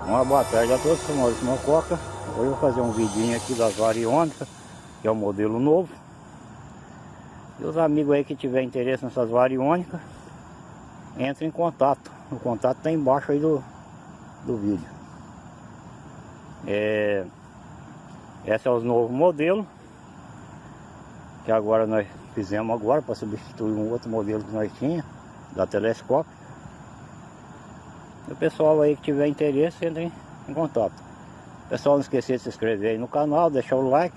Uma boa tarde a todos, sou Maurício Mococa. Hoje eu vou fazer um vidinho aqui das variônicas, que é o modelo novo. E os amigos aí que tiver interesse nessas variônicas, entre em contato. O contato está embaixo aí do, do vídeo. É, esse é o novo modelo que agora nós fizemos agora para substituir um outro modelo que nós tinha da telescópio. E o pessoal aí que tiver interesse, entre em contato. Pessoal, não esqueça de se inscrever aí no canal, deixar o like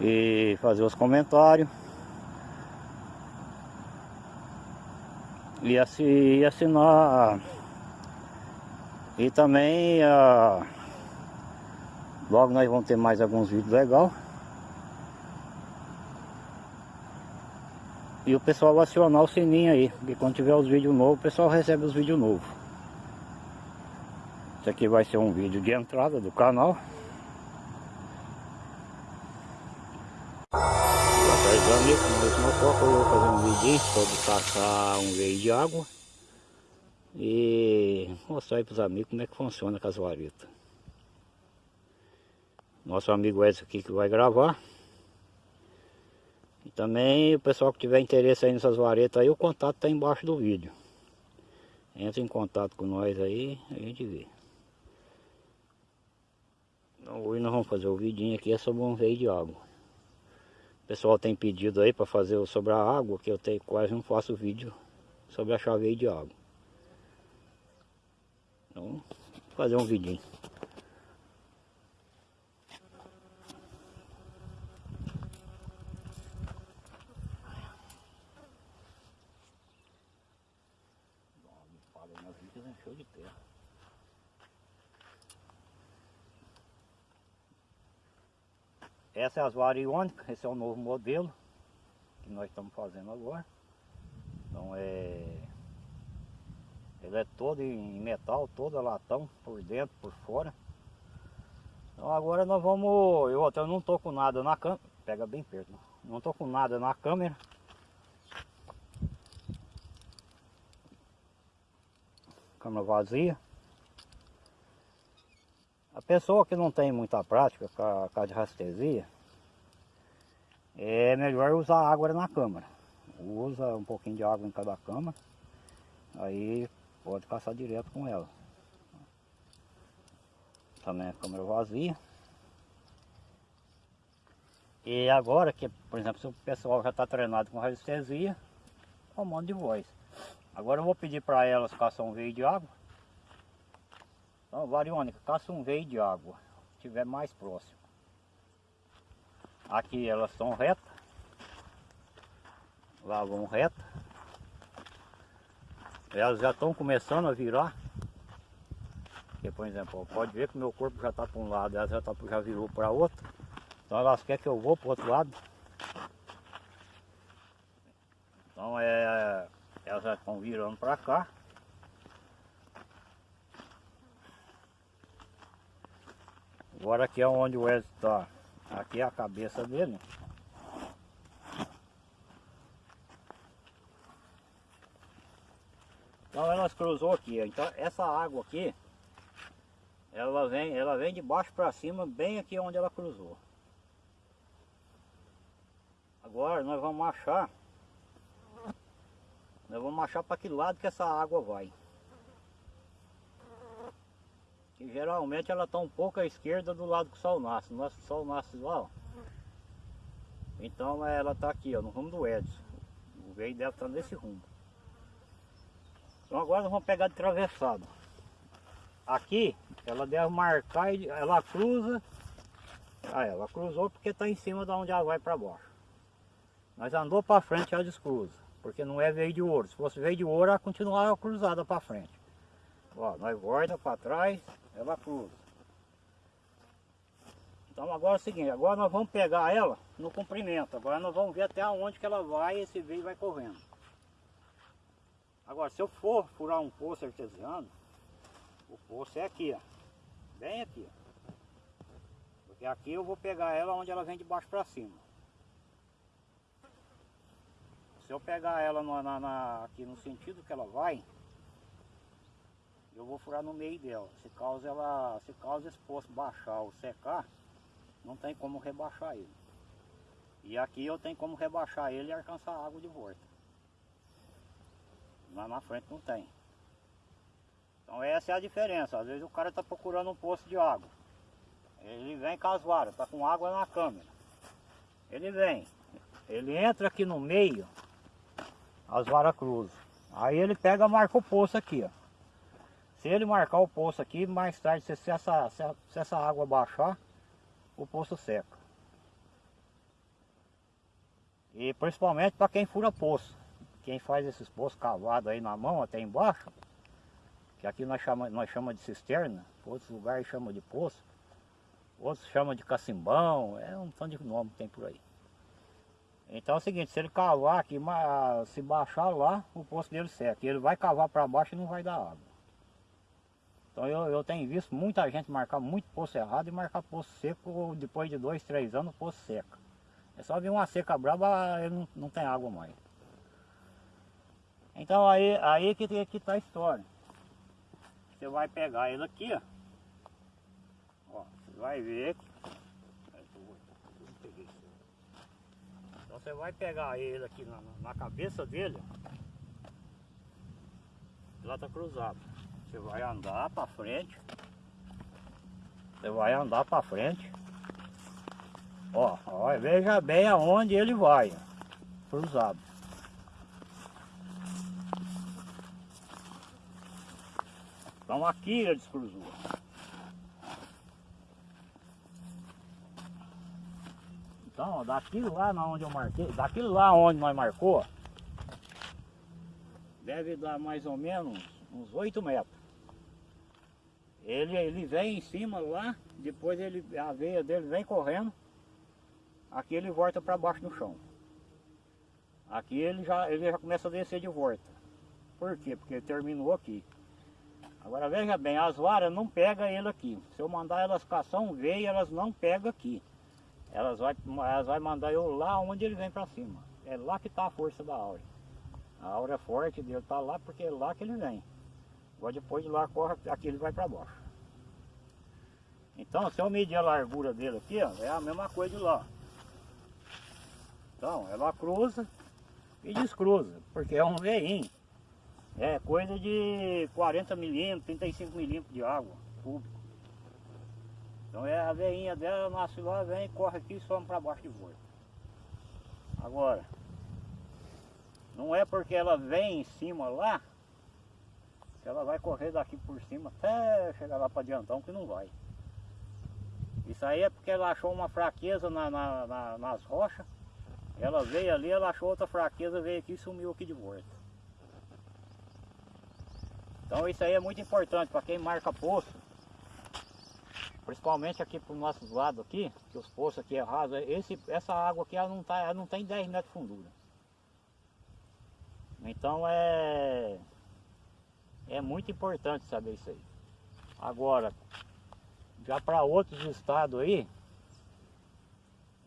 e fazer os comentários. E, assinar e também uh, logo nós vamos ter mais alguns vídeos legais E o pessoal acionar o sininho aí, porque quando tiver os vídeos novos, o pessoal recebe os vídeos novos. Esse aqui vai ser um vídeo de entrada do canal. Boa tarde amigos, nós motor, eu vou fazer um vídeo sobre caçar um veio de água. E mostrar aí para os amigos como é que funciona com as varetas. Nosso amigo Edson aqui que vai gravar. E também o pessoal que tiver interesse aí nessas varetas aí, o contato está embaixo do vídeo. Entra em contato com nós aí, a gente vê. Hoje nós vamos fazer o vidinho aqui é sobre um veio de água. O pessoal tem pedido aí para fazer sobre a água, que eu tenho, quase não faço vídeo sobre a chave de água. Então, fazer um vidinho. Essa é variônicas, esse é o novo modelo que nós estamos fazendo agora. Então é... Ele é todo em metal, todo latão, por dentro, por fora. Então agora nós vamos... Eu até não estou com nada na câmera, pega bem perto, não estou com nada na câmera. câmara vazia. A pessoa que não tem muita prática com a, com a de rastresia, é melhor usar água na câmara. Usa um pouquinho de água em cada câmara, aí pode caçar direto com ela. Também a câmera vazia. E agora que, por exemplo, se o pessoal já está treinado com radiestesia, comando de voz. Agora eu vou pedir para elas caçar um veio de água. Então, variônica, caça um veio de água, se tiver mais próximo. Aqui elas estão retas. Lá vão reta. Elas já estão começando a virar. Por exemplo, pode ver que meu corpo já está para um lado, ela já, tá, já virou para outro. Então elas querem que eu vou para o outro lado. Então é elas já estão virando para cá. Agora aqui é onde o Wesley está. Aqui é a cabeça dele. Então elas cruzou aqui. Então essa água aqui, ela vem, ela vem de baixo para cima, bem aqui onde ela cruzou. Agora nós vamos achar nós vamos achar para que lado que essa água vai. Que geralmente ela está um pouco à esquerda do lado que o sol nasce. O nosso sol nasce lá, ó. Então ela está aqui, ó, no rumo do Edson. O veio deve estar tá nesse rumo. Então agora nós vamos pegar de travessado. Aqui ela deve marcar, e ela cruza. Ah, ela cruzou porque está em cima de onde ela vai para baixo. Mas andou para frente, ela descruza. Porque não é veio de ouro. Se fosse veio de ouro, ela continuava cruzada para frente. Ó, nós volta para trás, ela cruza. Então agora é o seguinte, agora nós vamos pegar ela no comprimento. Agora nós vamos ver até onde que ela vai e esse veio vai correndo. Agora, se eu for furar um poço artesiano, o poço é aqui, ó. Bem aqui. Porque aqui eu vou pegar ela onde ela vem de baixo para cima. Se eu pegar ela na, na, aqui no sentido que ela vai, eu vou furar no meio dela. Se causa ela, se causa esse poço baixar ou secar, não tem como rebaixar ele. E aqui eu tenho como rebaixar ele e alcançar a água de volta. Lá na frente não tem. Então essa é a diferença. Às vezes o cara está procurando um poço de água. Ele vem com as está com água na câmera. Ele vem, ele entra aqui no meio, as varas cruzam. Aí ele pega marca o poço aqui, ó. Se ele marcar o poço aqui, mais tarde, se, essa, se essa água baixar, o poço seca. E principalmente para quem fura poço. Quem faz esses poços cavados aí na mão, até embaixo, que aqui nós chamamos nós chama de cisterna, outros lugares chamam de poço, outros chamam de cacimbão, é um tanto de nome que tem por aí. Então é o seguinte, se ele cavar aqui, se baixar lá, o poço dele seca. Ele vai cavar para baixo e não vai dar água. Então eu, eu tenho visto muita gente marcar muito poço errado e marcar poço seco depois de dois, três anos poço seca. É só vir uma seca brava, ele não, não tem água mais. Então aí, aí que, que tá a história. Você vai pegar ele aqui, ó. ó você vai ver. Então você vai pegar ele aqui na, na cabeça dele. Lá tá cruzado. Você vai andar para frente. Você vai andar para frente. Ó, ó, veja bem aonde ele vai. Cruzado. Então aqui ele descruzou. Então, daqui lá na onde eu marquei, daqui lá onde nós marcou, deve dar mais ou menos uns 8 metros. Ele, ele vem em cima lá, depois ele, a veia dele vem correndo, aqui ele volta para baixo no chão. Aqui ele já, ele já começa a descer de volta. Por quê? Porque ele terminou aqui. Agora veja bem, as varas não pegam ele aqui. Se eu mandar elas caçar um veio, elas não pegam aqui. Elas vai, elas vai mandar eu lá onde ele vem para cima. É lá que está a força da aura. A aura forte dele está lá porque é lá que ele vem. Agora depois de lá corre, aqui ele vai para baixo. Então se eu medir a largura dele aqui, ó, é a mesma coisa de lá. Então ela cruza e descruza, porque é um veinho. É coisa de 40 milímetros, 35 milímetros de água público. Então é a veinha dela, nasce lá, vem, corre aqui e some para baixo de volta. Agora, não é porque ela vem em cima lá, ela vai correr daqui por cima até chegar lá para Diantão, que não vai. Isso aí é porque ela achou uma fraqueza na, na, na, nas rochas. Ela veio ali, ela achou outra fraqueza, veio aqui e sumiu aqui de volta. Então isso aí é muito importante para quem marca poço. Principalmente aqui para os nossos lados aqui, que os poços aqui é raso, esse, essa água aqui ela não, tá, ela não tem 10 metros de fundura. Então é, é muito importante saber isso aí. Agora, já para outros estados aí,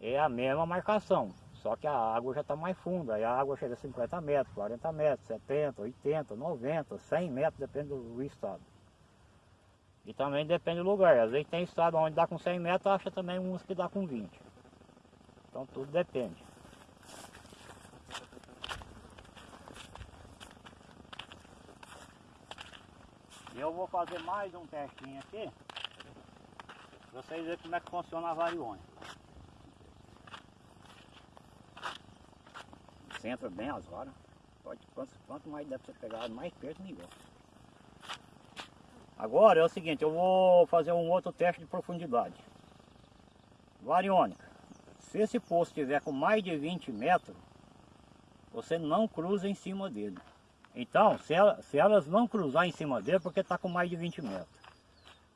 é a mesma marcação. Só que a água já está mais funda, aí a água chega a 50 metros, 40 metros, 70, 80, 90, 100 metros, depende do estado. E também depende do lugar, às vezes tem estado onde dá com 100 metros, acha também uns que dá com 20. Então tudo depende. Eu vou fazer mais um testinho aqui, para vocês verem como é que funciona a variônica. centra bem as varas. Pode, quanto, quanto mais deve ser pegado, mais perto melhor. Agora é o seguinte, eu vou fazer um outro teste de profundidade. Variônica. Se esse poço tiver com mais de 20 metros, você não cruza em cima dele. Então, se, ela, se elas não cruzar em cima dele, porque está com mais de 20 metros.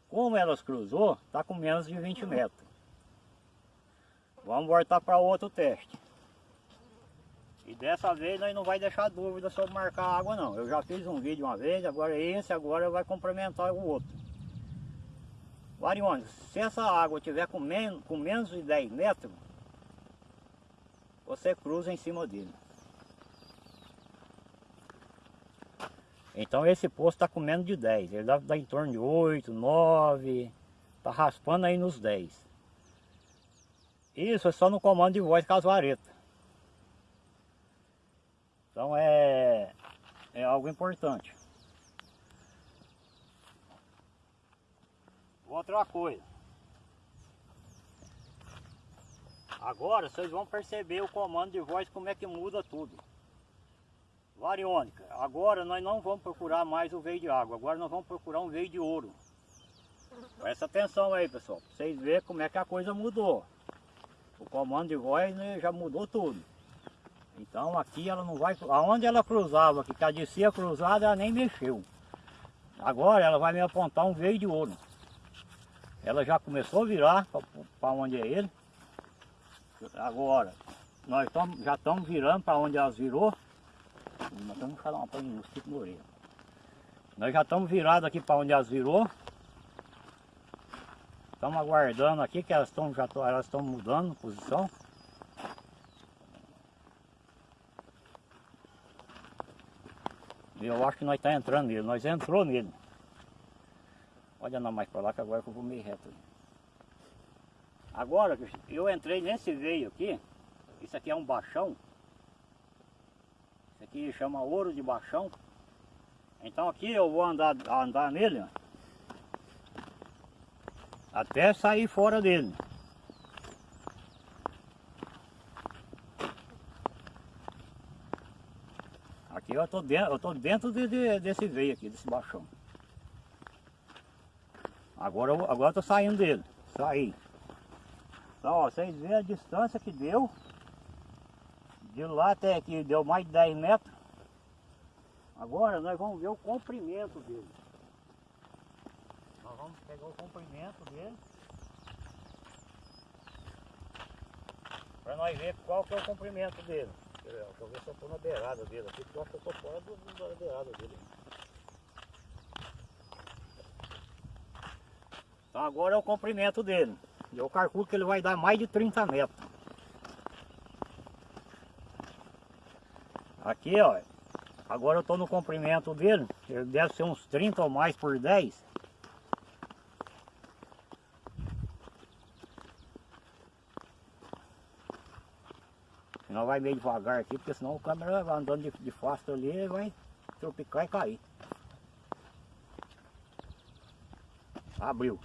Como elas cruzou, está com menos de 20 metros. Vamos voltar para outro teste. E dessa vez nós não vai deixar dúvida sobre marcar água não. Eu já fiz um vídeo uma vez, agora esse agora vai complementar o outro. Variônica, se essa água tiver com, men com menos de 10 metros, você cruza em cima dele. Então esse posto está com menos de 10, ele dá, dá em torno de 8, 9, está raspando aí nos 10. Isso é só no comando de voz com as varetas. Então é, é algo importante. Outra coisa. Agora vocês vão perceber o comando de voz como é que muda tudo. Variônica, agora nós não vamos procurar mais o veio de água, agora nós vamos procurar um veio de ouro. Presta atenção aí pessoal, pra vocês verem como é que a coisa mudou. O comando de voz né, já mudou tudo. Então aqui ela não vai, aonde ela cruzava, que a descia cruzada ela nem mexeu. Agora ela vai me apontar um veio de ouro. Ela já começou a virar para onde é ele. Agora, nós tamo, já estamos virando para onde elas virou. Nós estamos falando para mosquito no orelha. Nós já estamos virados aqui para onde elas virou. Estamos aguardando aqui que elas estão já elas estão mudando posição. Eu acho que nós estamos tá entrando nele, nós entrou nele. Pode andar mais para lá que agora eu vou meio reto. Agora, eu entrei nesse veio aqui, isso aqui é um baixão. Aqui chama ouro de baixão. Então aqui eu vou andar, andar nele, ó, até sair fora dele. Aqui eu estou dentro, eu tô dentro de, de, desse veio aqui, desse baixão. Agora, agora eu tô saindo dele. Saí. Então, ó, vocês veem a distância que deu. De lá até aqui deu mais de 10 metros. Agora nós vamos ver o comprimento dele. Nós vamos pegar o comprimento dele. Para nós ver qual que é o comprimento dele. Deixa eu ver se eu estou na beirada dele aqui, porque eu acho que eu estou fora da beirada dele. Então agora é o comprimento dele. Eu calculo que ele vai dar mais de 30 metros. Aqui, ó. Agora eu estou no comprimento dele. Ele deve ser uns 30 ou mais por 10. Senão vai meio devagar aqui, porque senão o câmera vai andando de, de fácil ali vai tropicar e cair. Abriu.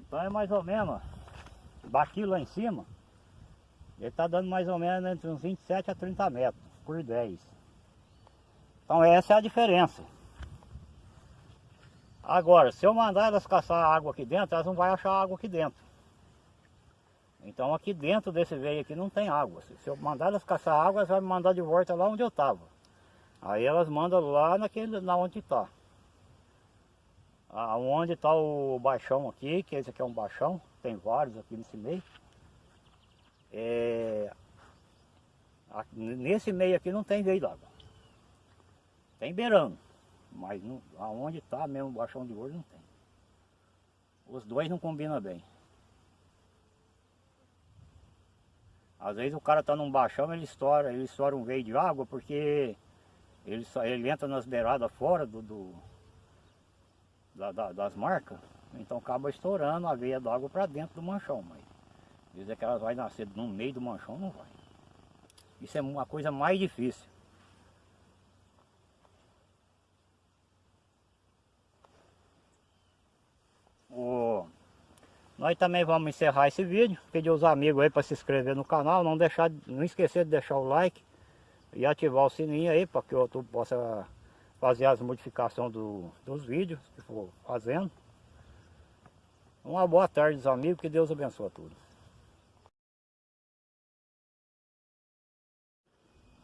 Então é mais ou menos, daqui lá em cima, ele está dando mais ou menos entre uns 27 a 30 metros por 10. Então essa é a diferença. Agora, se eu mandar elas caçar água aqui dentro, elas não vão achar água aqui dentro. Então aqui dentro desse veio aqui não tem água. Se eu mandar elas caçar água, elas vão me mandar de volta lá onde eu estava. Aí elas mandam lá naquele, na onde está. Aonde está o baixão aqui, que esse aqui é um baixão, tem vários aqui nesse meio. É, nesse meio aqui não tem veio d'água. Tem beirando, mas não, aonde está mesmo baixão de ouro não tem. Os dois não combinam bem. Às vezes o cara está num baixão, ele estoura, ele estoura um veio de água porque ele, ele entra nas beiradas fora do, do da, da, das marcas, então acaba estourando a veia d'água para dentro do manchão, mas dizer que elas vai nascer no meio do manchão, não vai. Isso é uma coisa mais difícil. O... Nós também vamos encerrar esse vídeo, pedir os amigos aí para se inscrever no canal, não deixar, não esquecer de deixar o like e ativar o sininho aí para que eu possa fazer as modificações do, dos vídeos que for fazendo. Uma boa tarde, amigos, que Deus abençoe a todos.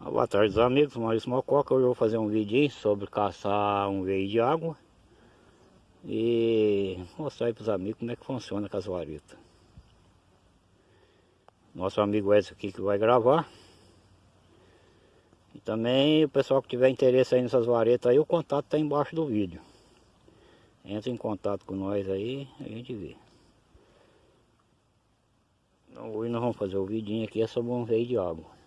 Boa tarde, amigos. Maurício Mococa. Hoje eu vou fazer um vídeo sobre caçar um veio de água e mostrar aí para os amigos como é que funciona a casuarita. Nosso amigo Edson aqui que vai gravar. E também o pessoal que tiver interesse aí nessas varetas aí, o contato está embaixo do vídeo. Entra em contato com nós aí, a gente vê. Então, hoje nós vamos fazer o vidinho aqui é sobre um veio de água.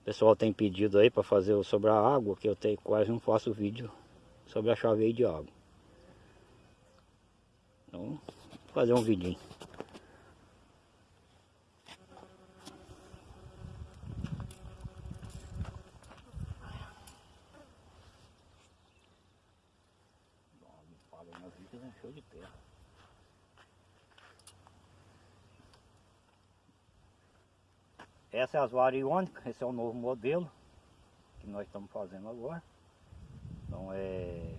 O pessoal tem pedido aí para fazer sobre a água, que eu tenho, quase não faço vídeo sobre a chaveia de água. Então, vou fazer um vidinho. Essa é as variônicas, esse é o novo modelo que nós estamos fazendo agora. Então é.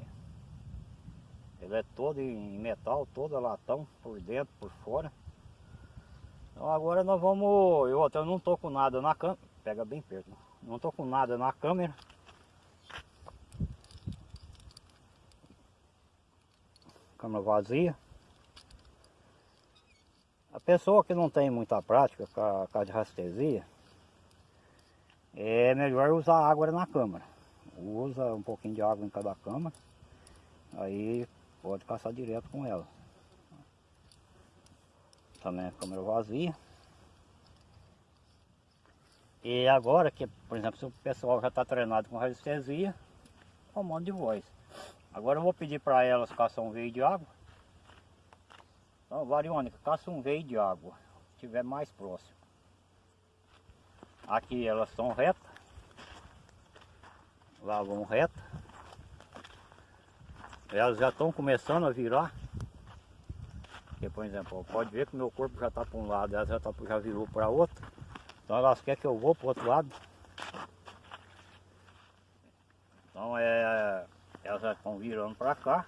Ele é todo em metal, todo latão, por dentro, por fora. Então agora nós vamos. Eu até não tô com nada na câmera. Pega bem perto. Não tô com nada na câmera. Câmera vazia. A pessoa que não tem muita prática com a, com a de rastresia, é melhor usar água na câmara. Usa um pouquinho de água em cada câmara, aí pode caçar direto com ela. Também a câmera vazia. E agora que, por exemplo, se o pessoal já está treinado com radiestesia, comando de voz. Agora eu vou pedir para elas caçar um veio de água. Então, variônica, caça um veio de água, se estiver mais próximo. Aqui elas estão retas. Lá vão reta. Elas já estão começando a virar. Porque, por exemplo, pode ver que meu corpo já está para um lado, elas já, tá, já virou para outro. Então elas querem que eu vou para o outro lado. Então é, elas já estão virando para cá.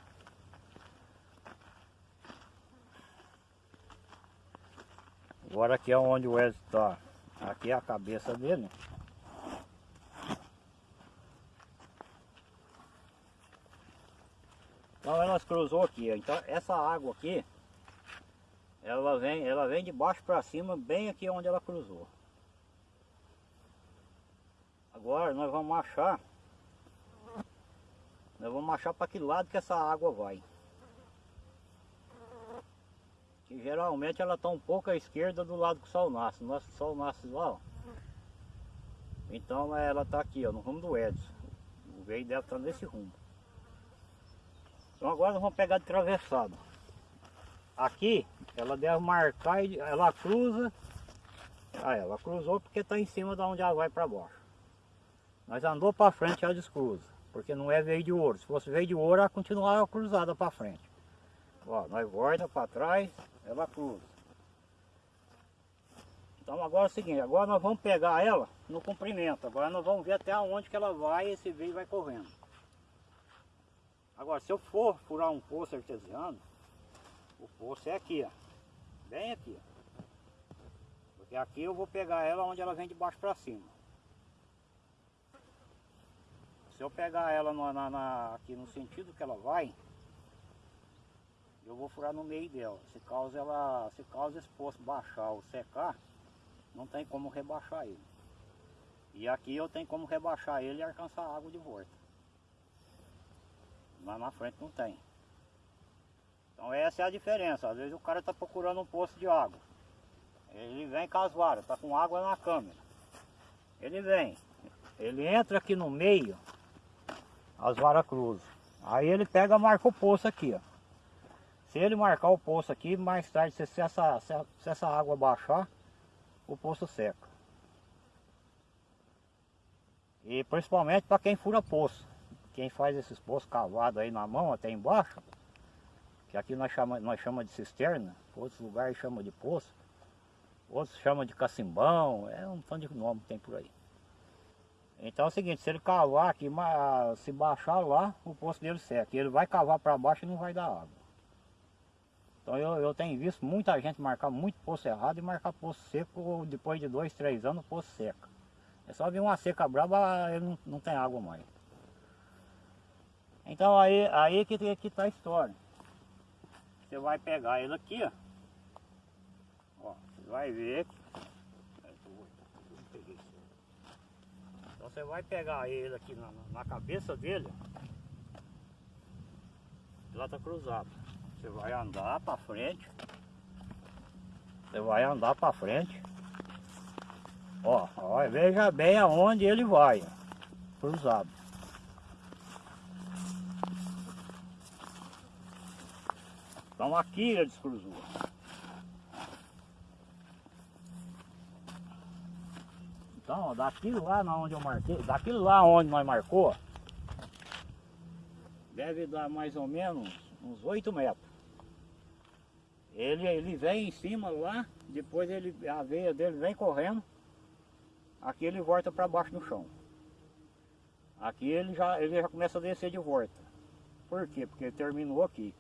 Agora aqui é onde o Wesley está. Aqui é a cabeça dele. Então elas cruzou aqui, então essa água aqui, ela vem, ela vem de baixo para cima, bem aqui onde ela cruzou. Agora nós vamos achar, nós vamos achar para que lado que essa água vai geralmente ela está um pouco à esquerda do lado que o sol nasce. Nosso sol nasce lá, ó. Então ela está aqui, ó, no rumo do Edson. O veio deve estar tá nesse rumo. Então agora nós vamos pegar de travessado. Aqui ela deve marcar e ela cruza. Ah, ela cruzou porque está em cima de onde ela vai para baixo. Mas andou para frente ela descruza. Porque não é veio de ouro. Se fosse veio de ouro, ela continuava cruzada para frente. Ó, nós volta para trás, ela cruza. Então agora é o seguinte, agora nós vamos pegar ela no comprimento. Agora nós vamos ver até onde que ela vai esse veio vai correndo. Agora se eu for furar um poço artesiano, o poço é aqui, ó. Bem aqui. Porque aqui eu vou pegar ela onde ela vem de baixo para cima. Se eu pegar ela na, na, aqui no sentido que ela vai, eu vou furar no meio dela. Se causa ela, se causa esse poço baixar ou secar, não tem como rebaixar ele. E aqui eu tenho como rebaixar ele e alcançar a água de volta. Lá na frente não tem. Então essa é a diferença. Às vezes o cara está procurando um poço de água. Ele vem com as varas, está com água na câmera. Ele vem. Ele entra aqui no meio, as varas cruzam. Aí ele pega marca o poço aqui, ó. Se ele marcar o poço aqui, mais tarde, se essa, se essa água baixar, o poço seca. E principalmente para quem fura poço. Quem faz esses poços cavados aí na mão, até embaixo, que aqui nós chamamos nós chama de cisterna, outros lugares chamam de poço, outros chamam de cacimbão, é um tanto de nome que tem por aí. Então é o seguinte, se ele cavar aqui, se baixar lá, o poço dele seca. Ele vai cavar para baixo e não vai dar água. Então eu, eu tenho visto muita gente marcar muito poço errado e marcar poço seco depois de dois, três anos, poço seca. É só vir uma seca brava, ele não, não tem água mais. Então aí, aí que, que tá a história. Você vai pegar ele aqui, ó. ó você vai ver. Então você vai pegar ele aqui na, na cabeça dele. Lá tá cruzado. Você vai andar para frente. Você vai andar para frente. Ó, ó, veja bem aonde ele vai, cruzado. Então aqui ele descruzou. Então, ó, daquilo lá onde eu marquei, daquilo lá onde nós marcou, deve dar mais ou menos uns 8 metros. Ele, ele vem em cima lá, depois ele, a veia dele vem correndo, aqui ele volta para baixo no chão. Aqui ele já, ele já começa a descer de volta. Por quê? Porque ele terminou aqui.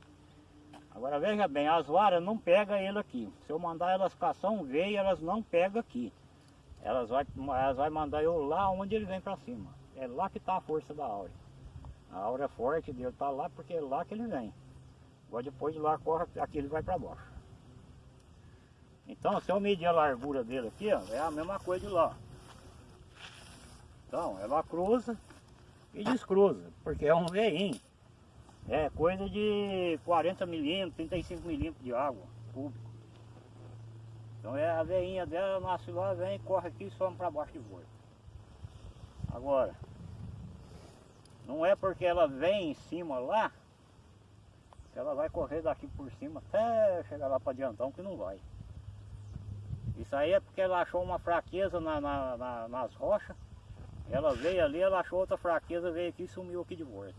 Agora veja bem, as varas não pegam ele aqui. Se eu mandar elas caçar um veio, elas não pegam aqui. Elas vai, elas vai mandar eu lá onde ele vem para cima. É lá que está a força da aura. A aura forte dele está lá porque é lá que ele vem. Agora depois de lá corre, aqui ele vai para baixo. Então se eu medir a largura dele aqui, ó, é a mesma coisa de lá. Então ela cruza e descruza, porque é um veinho. É coisa de 40 milímetros, 35 milímetros de água público. Então é a veinha dela, nasce lá, vem, corre aqui e some para baixo de volta. Agora, não é porque ela vem em cima lá, ela vai correr daqui por cima até chegar lá para adiantão que não vai. Isso aí é porque ela achou uma fraqueza na, na, na, nas rochas. Ela veio ali, ela achou outra fraqueza, veio aqui e sumiu aqui de volta.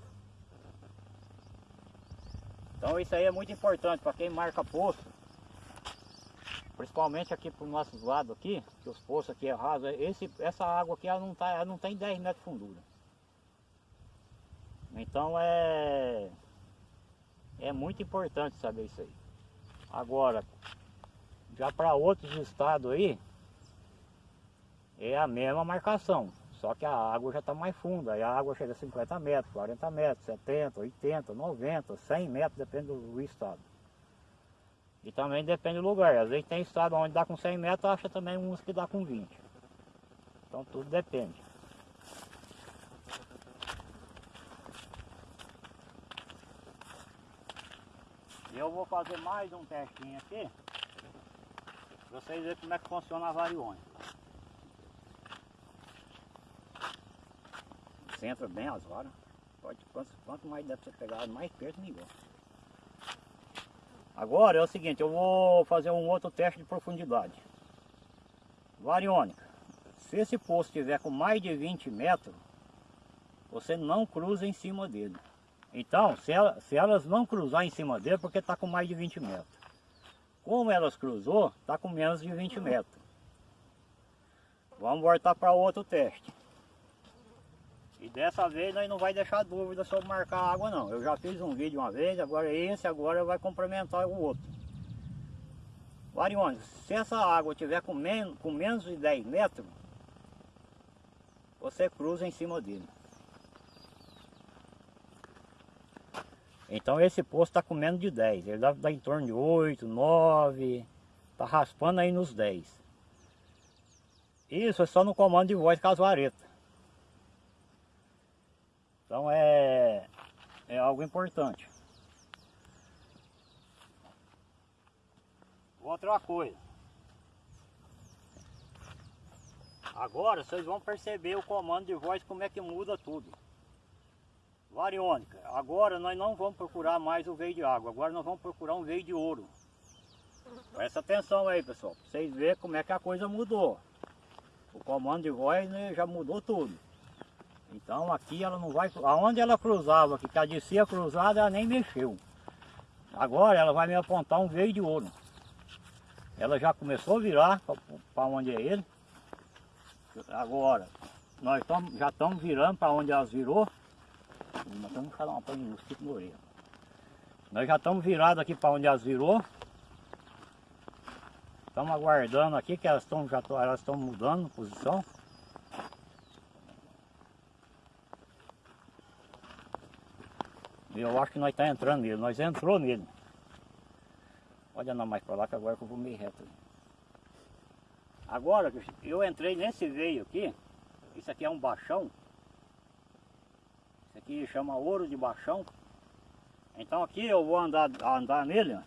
Então isso aí é muito importante para quem marca poço. Principalmente aqui para os nossos lados aqui, que os poços aqui é raso, esse, essa água aqui ela não, tá, ela não tem 10 metros de fundura. Então é, é muito importante saber isso aí. Agora, já para outros estados aí, é a mesma marcação. Só que a água já está mais funda, aí a água chega a 50 metros, 40 metros, 70, 80, 90, 100 metros, depende do estado. E também depende do lugar, às vezes tem estado onde dá com 100 metros, acha também uns que dá com 20. Então tudo depende. Eu vou fazer mais um testinho aqui, para vocês verem como é que funciona a variônica. Centra bem as varas. Pode, quanto, quanto mais deve ser pegado, mais perto melhor. Agora é o seguinte, eu vou fazer um outro teste de profundidade. Variônica. Se esse poço tiver com mais de 20 metros, você não cruza em cima dele. Então, se, ela, se elas não cruzar em cima dele, porque está com mais de 20 metros. Como elas cruzou, está com menos de 20 metros. Vamos voltar para outro teste. E dessa vez nós não vai deixar dúvida sobre marcar a água não. Eu já fiz um vídeo uma vez, agora esse agora vai complementar o outro. Varione, se essa água tiver com, men com menos de 10 metros, você cruza em cima dele. Então esse poço está com menos de 10, ele dá, dá em torno de 8, 9, está raspando aí nos 10. Isso é só no comando de voz com as varetas. Então é, é algo importante. Outra coisa. Agora vocês vão perceber o comando de voz como é que muda tudo. Variônica, agora nós não vamos procurar mais o veio de água, agora nós vamos procurar um veio de ouro. Presta atenção aí pessoal, para vocês verem como é que a coisa mudou. O comando de voz né, já mudou tudo. Então aqui ela não vai, aonde ela cruzava, que a descia cruzada ela nem mexeu. Agora ela vai me apontar um veio de ouro. Ela já começou a virar para onde é ele. Agora, nós tamo, já estamos virando para onde elas virou. Nós estamos falar uma coisa de. Nós já estamos virados aqui para onde elas virou. Estamos aguardando aqui que elas estão já elas estão mudando posição. Eu acho que nós está entrando nele, nós entrou nele. Pode andar mais para lá que agora que eu vou meio reto. Agora eu entrei nesse veio aqui, isso aqui é um baixão. Esse aqui chama ouro de baixão. Então aqui eu vou andar, andar nele, ó,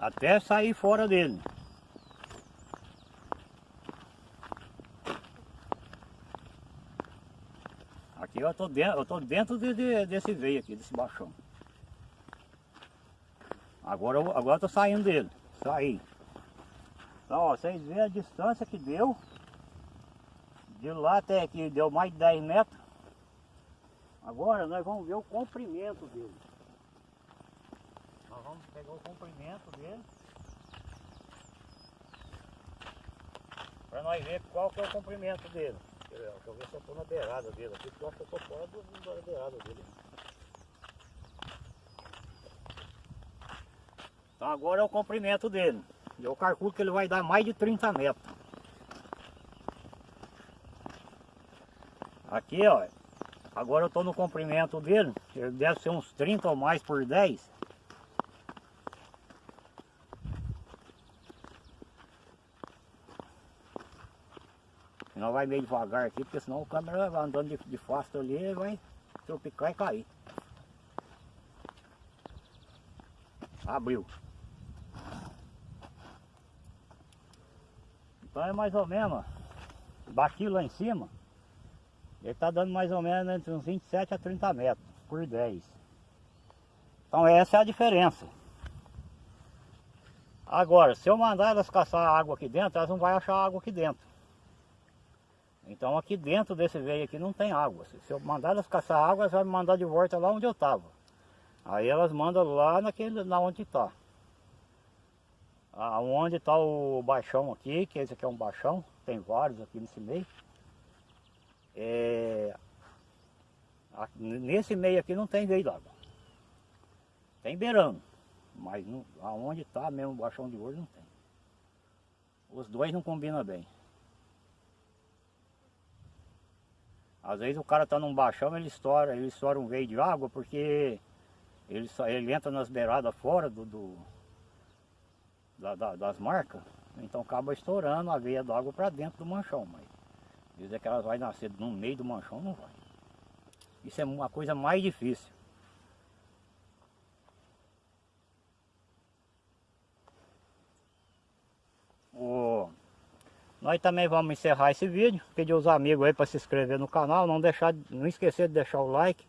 até sair fora dele. Aqui eu estou dentro, eu tô dentro de, de, desse veio aqui, desse baixão. Agora eu, agora saindo dele, saí. Então ó, vocês veem a distância que deu de lá até aqui deu mais de 10 metros. Agora nós vamos ver o comprimento dele. Nós vamos pegar o comprimento dele. Para nós ver qual que é o comprimento dele. Deixa eu ver, se eu estou na beirada dele aqui, porque eu acho que eu estou fora do, da beirada dele. Então agora é o comprimento dele. Eu calculo que ele vai dar mais de 30 metros. Aqui, ó. Agora eu estou no comprimento dele. Ele deve ser uns 30 ou mais por 10. Não vai meio devagar aqui, porque senão o câmera vai andando de, de fácil ali vai tropicar e cair. Abriu. Então é mais ou menos, daqui lá em cima, ele está dando mais ou menos entre uns 27 a 30 metros por 10. Então essa é a diferença. Agora, se eu mandar elas caçar água aqui dentro, elas não vão achar água aqui dentro. Então aqui dentro desse veio aqui não tem água. Se eu mandar elas caçar água, elas vão me mandar de volta lá onde eu estava. Aí elas mandam lá naquele, na onde está. Aonde está o baixão aqui, que esse aqui é um baixão, tem vários aqui nesse meio. É, nesse meio aqui não tem veio d'água. Tem beirando, mas não, aonde está mesmo o baixão de ouro não tem. Os dois não combinam bem. Às vezes o cara está num baixão, ele estoura, ele estoura um veio de água porque ele, ele entra nas beiradas fora do, do- da- da- das marcas, então acaba estourando a veia d'água para dentro do manchão, mas dizer que elas vai nascer no meio do manchão não vai. Isso é uma coisa mais difícil. O- Nós também vamos encerrar esse vídeo, pedir os amigos aí para se inscrever no canal, não deixar, não esquecer de deixar o like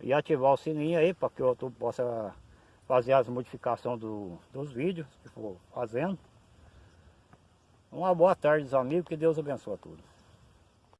e ativar o sininho aí para que o YouTube possa fazer as modificações do- dos vídeos que for fazendo. Uma boa tarde, amigos, que Deus abençoe a todos.